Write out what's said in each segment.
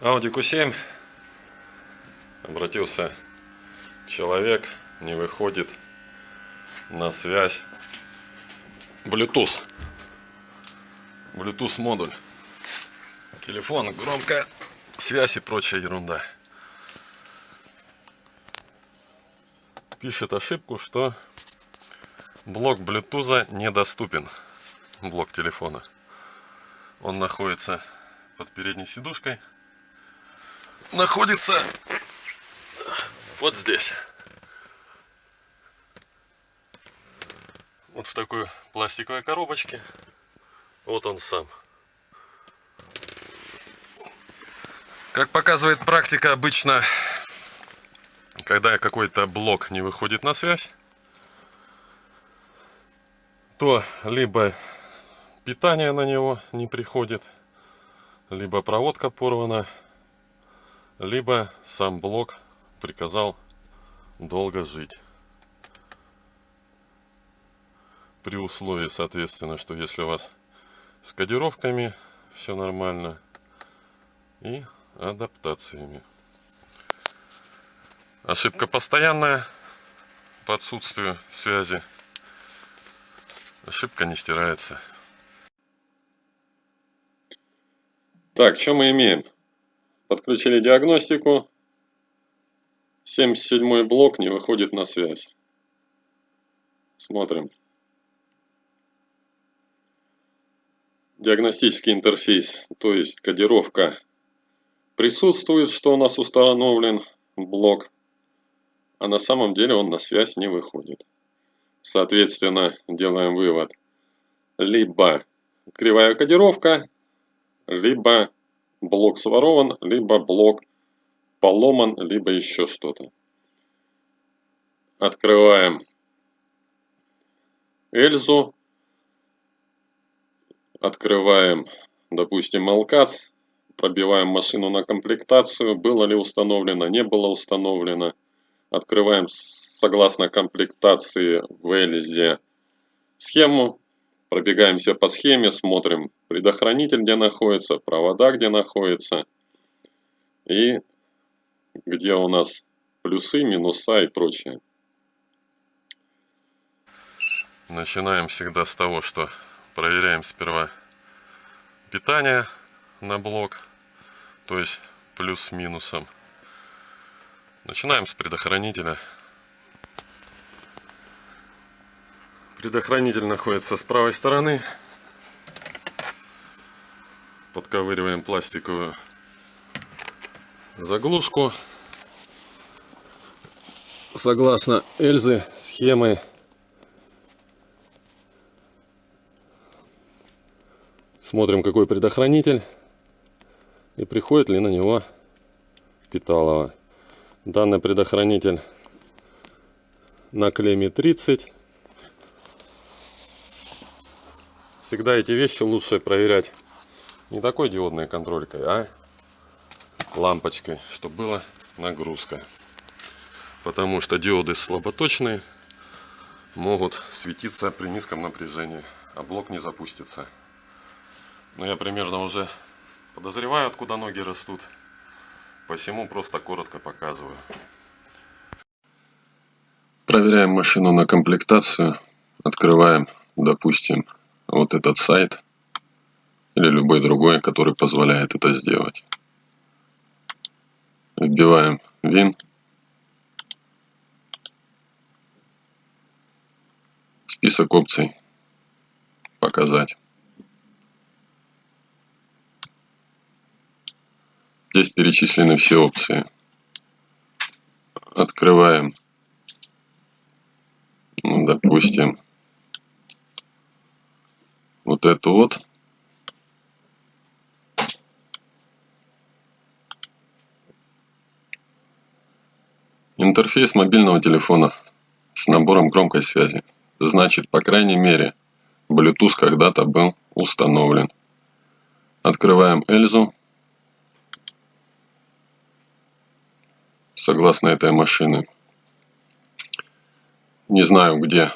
Audi Q7 обратился человек, не выходит на связь Bluetooth. Bluetooth модуль. Телефон, громкая связь и прочая ерунда. Пишет ошибку, что блок Bluetooth недоступен. Блок телефона. Он находится под передней сидушкой находится вот здесь. Вот в такой пластиковой коробочке. Вот он сам. Как показывает практика, обычно, когда какой-то блок не выходит на связь, то либо питание на него не приходит, либо проводка порвана, либо сам блок приказал долго жить. При условии, соответственно, что если у вас с кодировками все нормально и адаптациями. Ошибка постоянная по отсутствию связи. Ошибка не стирается. Так, что мы имеем? Подключили диагностику. 77 блок не выходит на связь. Смотрим. Диагностический интерфейс, то есть кодировка присутствует, что у нас установлен блок, а на самом деле он на связь не выходит. Соответственно, делаем вывод. Либо кривая кодировка, либо блок сворован, либо блок поломан, либо еще что-то. Открываем Эльзу. Открываем, допустим, Алкац. Пробиваем машину на комплектацию. Было ли установлено, не было установлено. Открываем согласно комплектации в Эльзе схему. Пробегаемся по схеме, смотрим предохранитель, где находится, провода, где находится. И где у нас плюсы, минуса и прочее. Начинаем всегда с того, что проверяем сперва питание на блок, то есть плюс минусом. Начинаем с предохранителя. Предохранитель находится с правой стороны. Подковыриваем пластиковую заглушку. Согласно Эльзы, схемы смотрим какой предохранитель и приходит ли на него питалово. Данный предохранитель на клемме 30 всегда эти вещи лучше проверять не такой диодной контролькой, а лампочкой, чтобы была нагрузка. Потому что диоды слаботочные могут светиться при низком напряжении, а блок не запустится. Но я примерно уже подозреваю, откуда ноги растут. Посему просто коротко показываю. Проверяем машину на комплектацию. Открываем, допустим, вот этот сайт или любой другой, который позволяет это сделать. Вбиваем вин. Список опций. Показать. Здесь перечислены все опции. Открываем, ну, допустим, вот эту вот. Интерфейс мобильного телефона с набором громкой связи. Значит, по крайней мере, Bluetooth когда-то был установлен. Открываем Эльзу. Согласно этой машины. Не знаю, где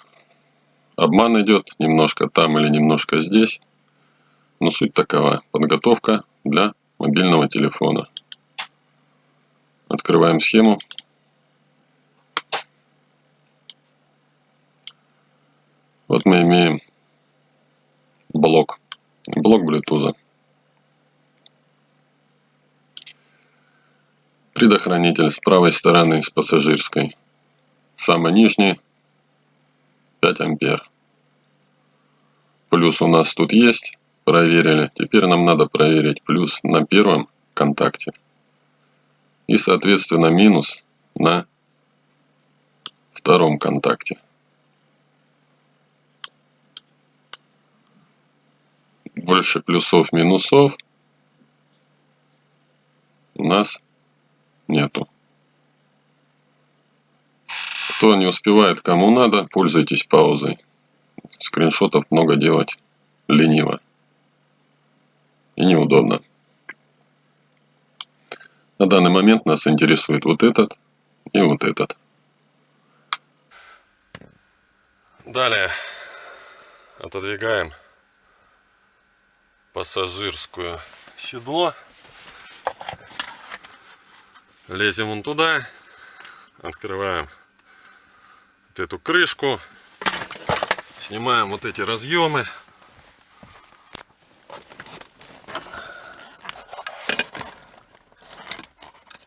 Обман идет немножко там или немножко здесь. Но суть такова. Подготовка для мобильного телефона. Открываем схему. Вот мы имеем блок. Блок Bluetooth. Предохранитель с правой стороны, с пассажирской. Самый нижний 5 ампер. Плюс у нас тут есть. Проверили. Теперь нам надо проверить плюс на первом контакте. И соответственно минус на втором контакте. Больше плюсов минусов у нас нету. Кто не успевает, кому надо, пользуйтесь паузой. Скриншотов много делать лениво и неудобно. На данный момент нас интересует вот этот и вот этот. Далее отодвигаем пассажирскую седло. Лезем вон туда, открываем вот эту крышку, снимаем вот эти разъемы.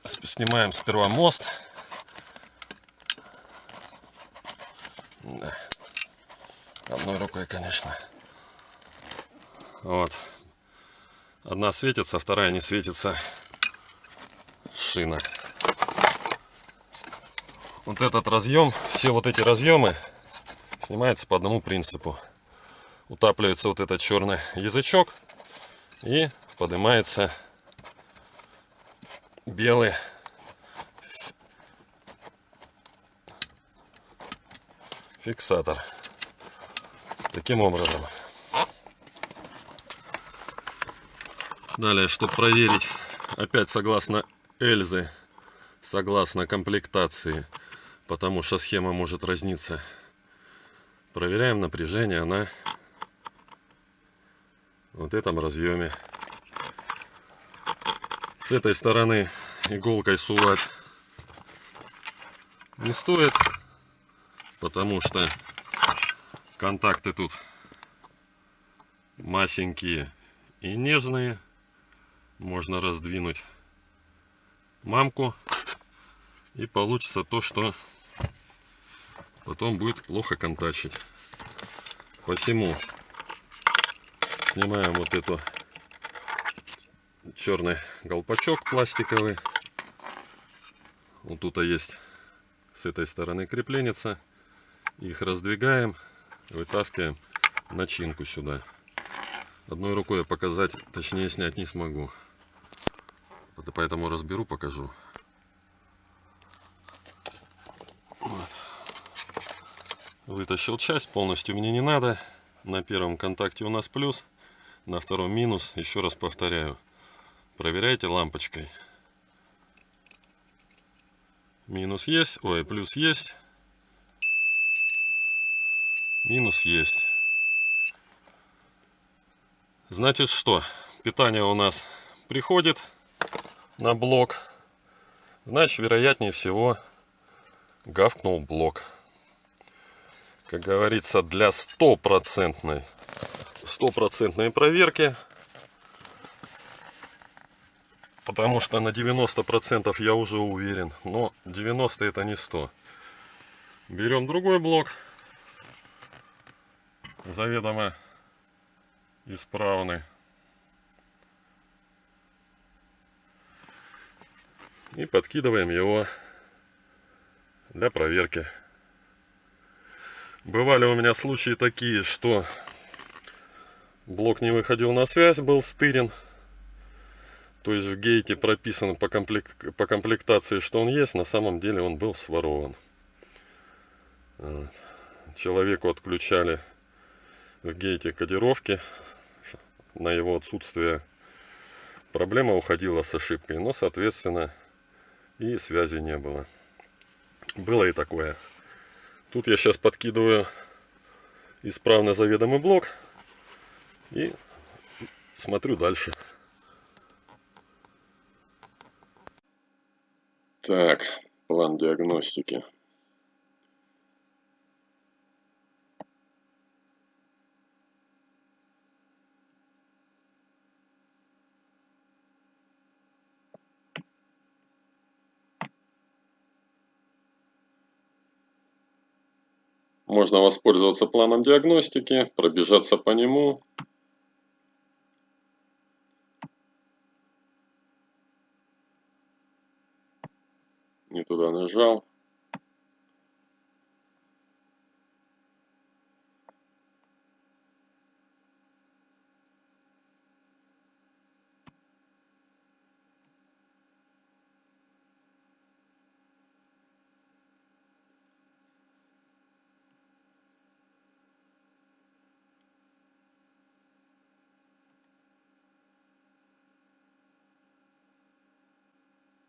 Снимаем сперва мост. Одной рукой, конечно. Вот. Одна светится, вторая не светится. Шина. Вот этот разъем, все вот эти разъемы снимаются по одному принципу. Утапливается вот этот черный язычок и поднимается белый фиксатор. Таким образом. Далее, чтобы проверить, опять согласно Эльзы, согласно комплектации, потому что схема может разниться. Проверяем напряжение на вот этом разъеме. С этой стороны иголкой сувать не стоит потому что контакты тут масенькие и нежные. Можно раздвинуть мамку и получится то, что потом будет плохо контачить. Посему снимаем вот эту черный колпачок пластиковый. Вот тут есть с этой стороны крепленница их раздвигаем, вытаскиваем начинку сюда. Одной рукой я показать, точнее снять не смогу. Поэтому разберу, покажу. Вытащил часть, полностью мне не надо. На первом контакте у нас плюс, на втором минус. Еще раз повторяю, проверяйте лампочкой. Минус есть, ой, плюс есть. Минус есть. Значит что? Питание у нас приходит на блок. Значит, вероятнее всего, гавкнул блок. Как говорится, для стопроцентной стопроцентной проверки. Потому что на 90% я уже уверен. Но 90 это не 100. Берем другой блок заведомо исправны. И подкидываем его для проверки. Бывали у меня случаи такие, что блок не выходил на связь, был стырен. То есть в гейте прописано по, комплект, по комплектации, что он есть, на самом деле он был сворован. Человеку отключали в гейте кодировки на его отсутствие проблема уходила с ошибкой но соответственно и связи не было было и такое тут я сейчас подкидываю исправно заведомый блок и смотрю дальше Так, план диагностики. Можно воспользоваться планом диагностики, пробежаться по нему. Не туда нажал.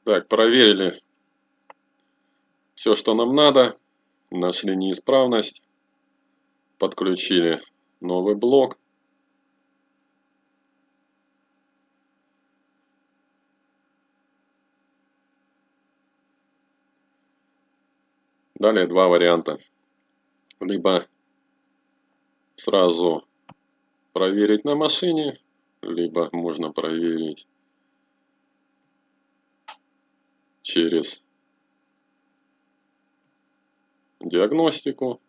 Так, проверили все, что нам надо. Нашли неисправность. Подключили новый блок. Далее два варианта. Либо сразу проверить на машине, либо можно проверить через диагностику.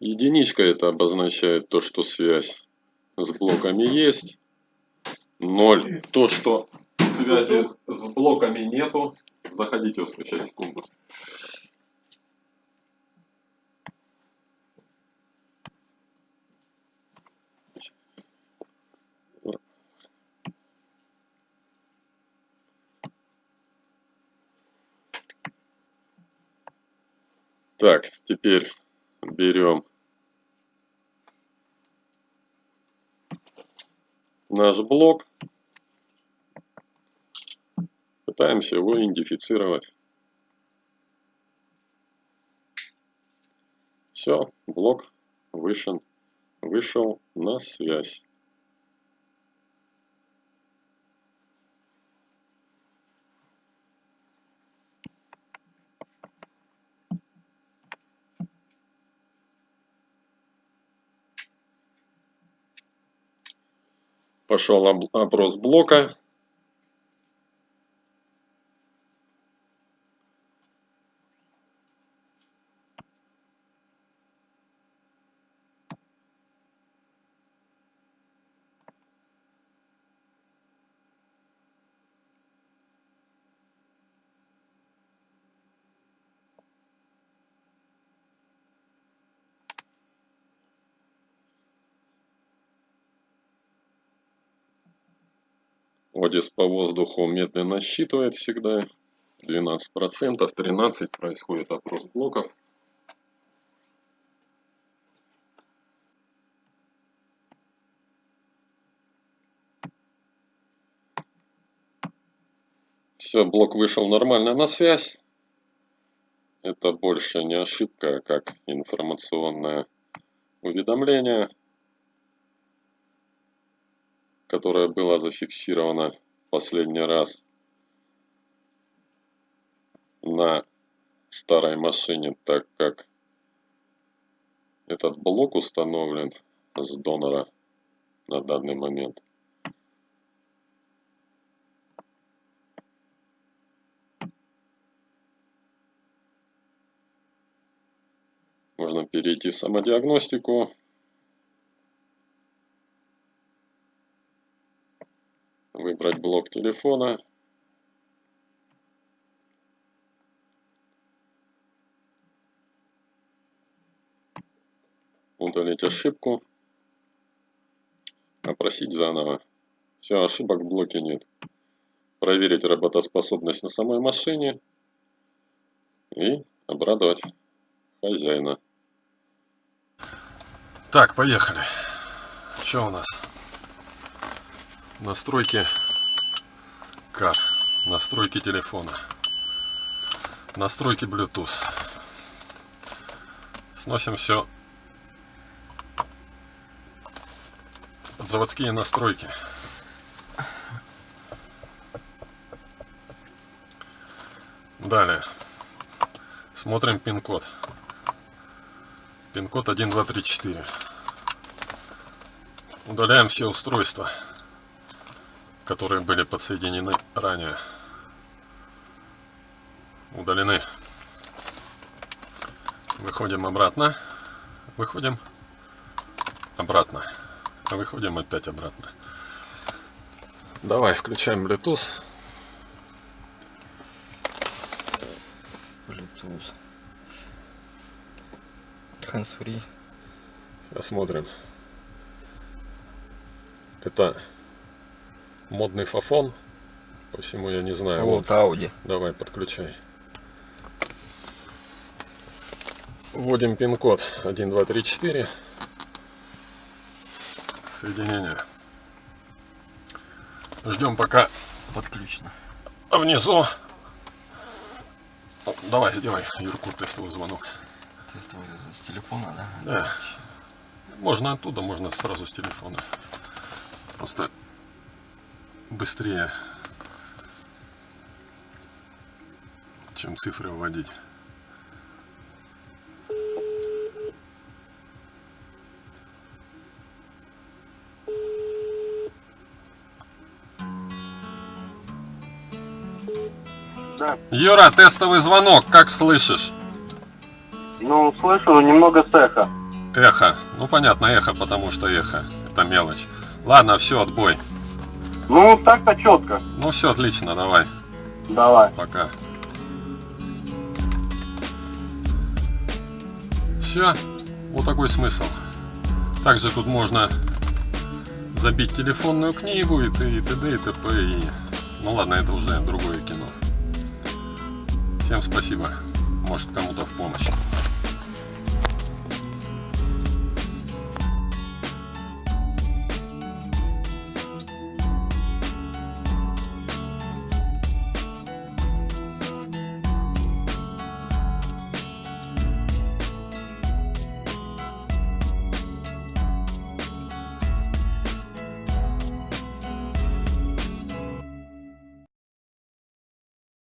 Единичка это обозначает то, что связь с блоками есть. Ноль то, что связи с блоками нету. Заходите, сейчас секунду. Так, теперь берем наш блок, пытаемся его идентифицировать. Все, блок вышел, вышел на связь. Пошел опрос блока. Одис по воздуху медленно считывает всегда. 12%, 13% происходит опрос блоков. Все, блок вышел нормально на связь. Это больше не ошибка, как информационное уведомление которое было зафиксировано последний раз на старой машине, так как этот блок установлен с донора на данный момент. Можно перейти в самодиагностику выбрать блок телефона. Удалить ошибку. Опросить заново. Все, ошибок в блоке нет. Проверить работоспособность на самой машине. И обрадовать хозяина. Так, поехали. Что у нас? Настройки кар настройки телефона настройки bluetooth Сносим все заводские настройки. Далее. Смотрим пин-код. Пин-код 1234. Удаляем все устройства, которые были подсоединены ранее. Удалены. Выходим обратно. Выходим обратно. Выходим опять обратно. Давай, включаем Bluetooth. Bluetooth. Hands-free. Посмотрим. Это модный фафон. Посему я не знаю. Вот Audi. Давай, подключай. Вводим пин-код 1234. Соединение. Ждем пока Подключено. внизу. О, Давай, делай, Юрку, тестовый звонок. Тестовый с телефона, да? Да. Можно оттуда, можно сразу с телефона. Просто быстрее, чем цифры вводить. Да. Юра, тестовый звонок, как слышишь? Ну, слышу немного с эхо. Эхо. Ну понятно, эхо, потому что эхо. Это мелочь. Ладно, все, отбой. Ну, так-то четко. Ну все, отлично, давай. Давай. Пока. Все. Вот такой смысл. Также тут можно забить телефонную книгу и т.д. и т.д. и т.п. И... Ну ладно, это уже другое кино. Всем спасибо. Может кому-то в помощь.